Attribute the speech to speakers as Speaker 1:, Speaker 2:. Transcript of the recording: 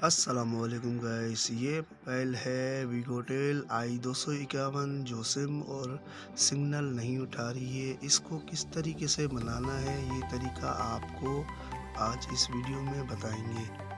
Speaker 1: السلام علیکم گائس یہ پہل ہے ویگوٹیل آئی دو سو اکیاون جو سم اور سگنل نہیں اٹھا رہی ہے۔ اس کو کس طریقے سے بنانا ہے، یہ طریقہ آپ کو آج اس ویڈیو میں بتائیں گے۔